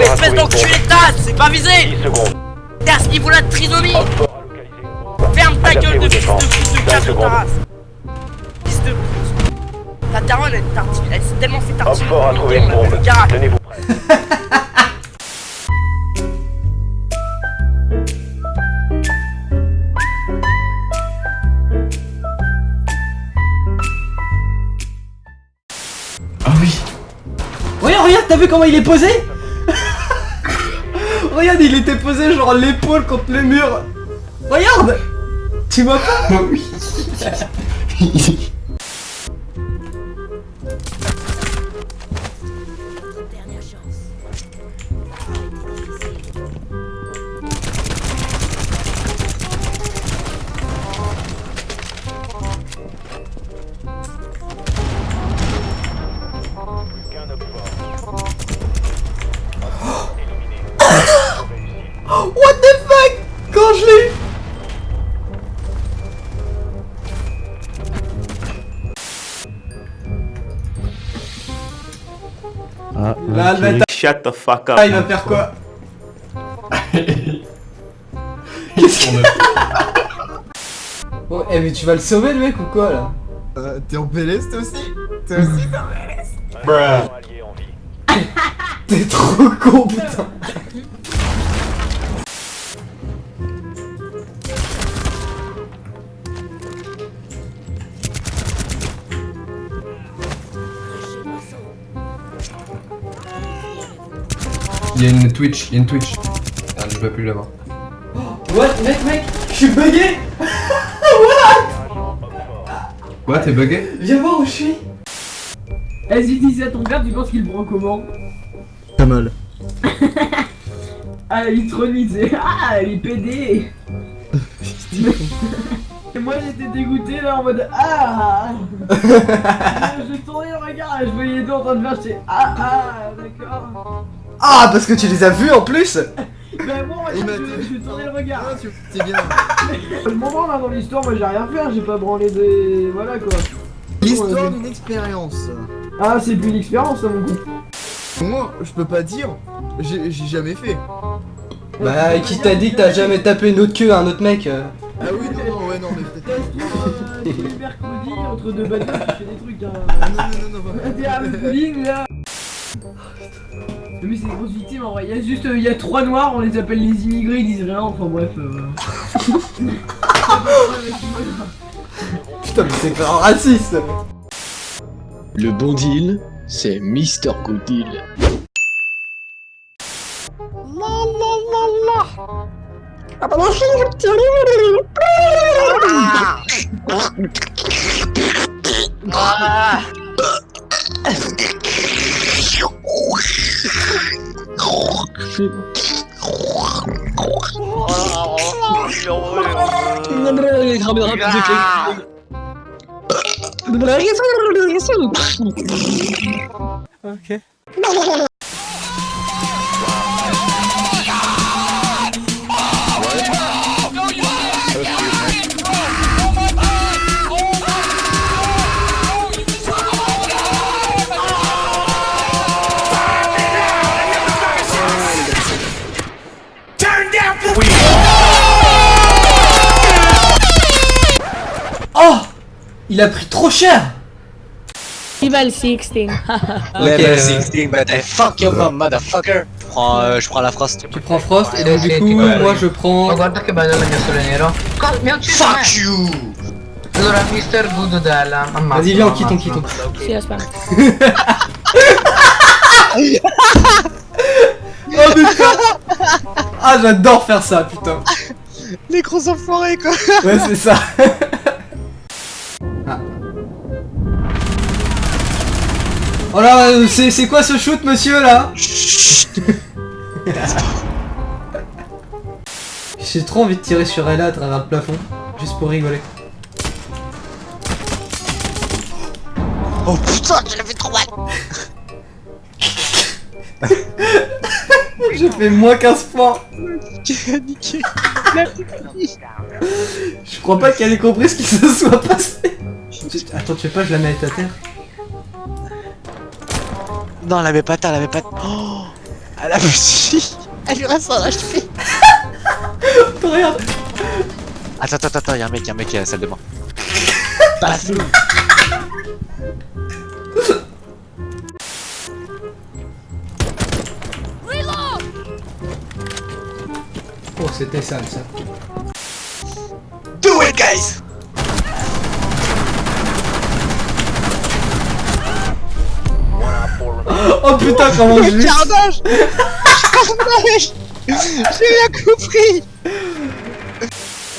mais espèce d'enculé de tasse, c'est pas visé. 10 secondes. T'es à ce niveau-là de trisomie. Op 4 a localisé. Ferme ta gueule de fils de pute de casse ta race Fils de pute Ta daronne elle tartine, elle s'est tellement fait tartiner 4 a qu'on trouvé on une l'appelle bombe. le garage Tenez-vous prêts. Ah oui. Regarde, regarde, t'as vu comment il est posé? Regarde, il était posé genre l'épaule contre le mur. Regarde Tu vois pas? Oui. Ah, Shut the fuck up. Ah, il va faire quoi Qu'est-ce qu'on a Bon, eh mais tu vas le sauver le mec ou quoi là Euh, T'es en PLS toi aussi Toi aussi Bruh. En vie. T'es trop con putain Il y a une Twitch, il y a une Twitch. Ah, je peux plus l'avoir. What mec mec Je suis bugué. Quoi, t'es bugué? Viens voir où je suis. Vas-y, dis ça à ton père, tu penses qu'il prend comment? Pas mal. Ah, il trônise, ah, il est pédé. Et moi j'étais dégoûté là en mode Ah! Je tournais le regard et je voyais les deux en train de faire, j'étais Ah ah, d'accord Ah parce que tu les as vus en plus Ben moi, Il m'a je, je tournais le regard Ah, C'est bien. Le moment là dans l'histoire, moi j'ai rien fait, hein, j'ai pas branlé de... Voilà quoi L'histoire d'une expérience. Ah, c'est plus une expérience ça mon coup Moi, je peux pas dire. J'ai jamais fait. Bah qui t'a dit que t'as jamais tapé une autre queue à un autre mec euh Ah oui, non, non, ouais, non, mais peut-être. Teste-toi euh, tous les mercredis entre deux bateaux, tu fais des trucs hein Ah non, non, non, non. T'es à là Mais c'est des grosses victimes en vrai, il y a juste, euh, il y a trois noirs, on les appelle les immigrés, ils disent rien, enfin bref euh... Putain mais c'est pas raciste Le bon deal, c'est Mr. Good Deal. Ngedragi kami akan musik Ngedragi Oke Il a pris trop cher Level 16. Ok, euh, but I fuck your mom, motherfucker. Je prends, euh, je prends la phrase. tu prends Frost et donc du coup moi je prends... guarda che bello il mio sole nero. Co- mi ha ucciso me. Fuck you! Allora, Mr. Good Della, ammazza. Vas-y viens on quitte on quitte on Si, la spam. Oh putain Ah j'adore faire ça putain Les gros enfoirés quoi! Ouais c'est ça Oh là, euh, c'est c'est quoi ce shoot monsieur là J'ai trop envie de tirer sur Ella à travers le plafond, juste pour rigoler. Oh putain, l'as fait trop mal! J'ai fait moins 15 points! Je crois pas qu'elle ait compris ce qui se soit passé Attends, tu sais pas, je la mets à ta terre? Non, elle avait pas ta, elle avait pas. Oh! Elle a plus Elle lui reste un HP Regarde Attends, attends, attends, y'a un mec, y'a un mec qui est à la salle de bain. Passe Oh, c'était sale ça. Do it, guys Oh putain, comment je Carnage J'ai rien compris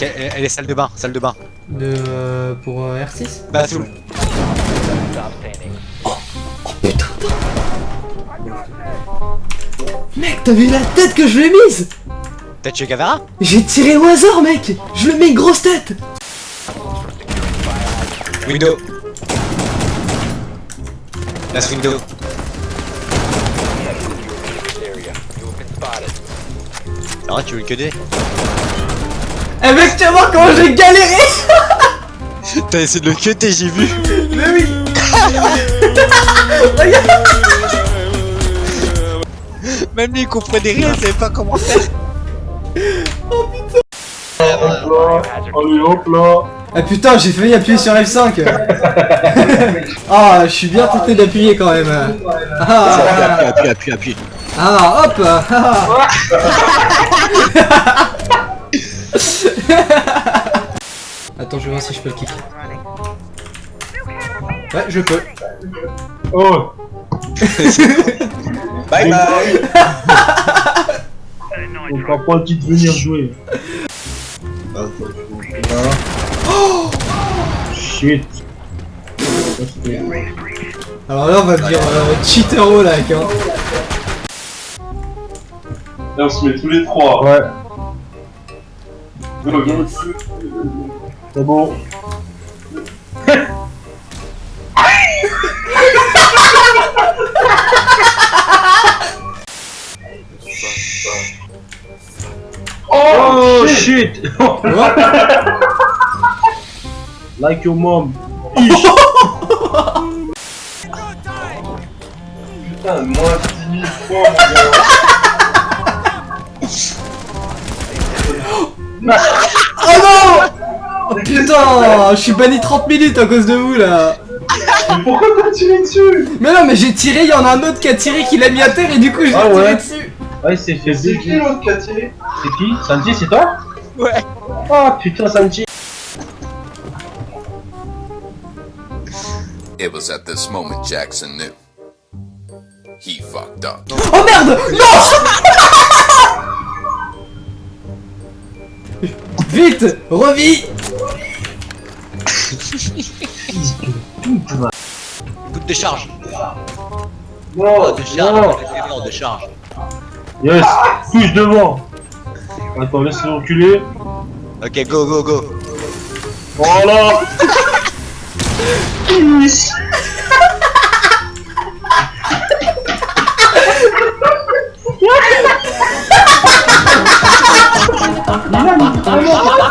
elle, elle est salle de bain, salle de bain. De. euh, pour euh, R6 Bathroom. Stop standing. Mec, t'as vu la tête que je lui ai mise? T'as tué Gavara? J'ai tiré au hasard, mec Je lui mets une grosse tête Window. Last window. Alors là, tu veux que des Eh mec, tu vas voir comment j'ai galéré. T'as essayé de le cutter, j'ai vu. Mais oui. Même lui, il comprenait rien, il savait pas comment faire. Ah putain, j'ai failli appuyer sur F5 Ah, je suis bien tenté d'appuyer quand même. Ah, Appuie, appuie, appuie, appuie. ah hop. ah. Attends, je vais voir si je peux le kick. Ouais, je peux. Oh Bye bye On prend pas le de venir jouer. Oh Shit Alors là, on va dire euh, cheatero là, hein. Là on se met tous les trois. Ouais. Go, go. C'est bon. oh shit! like your mom. Putain, moins 10 000 fois mon gars. Putain, je suis banni 30 minutes à cause de vous là. Mais pourquoi t'as tiré dessus Mais non, mais j'ai tiré, il y en a un autre qui a tiré, qui l'a mis à terre et du coup je l'ai Ah tiré ouais. dessus. Ouais, c'est fait C'est qui l'autre qui a tiré C'est qui Sanji, c'est toi Ouais. Oh putain, Sanji It was at this moment Jackson knew. He fucked up. Oh merde! Non! Vite Revis Fils de pute, décharge. Non, oh, décharge, non. Préféré, décharge. Yes, plus devant. Attends, laisse-le reculer. Ok, go, go, go. Voilà.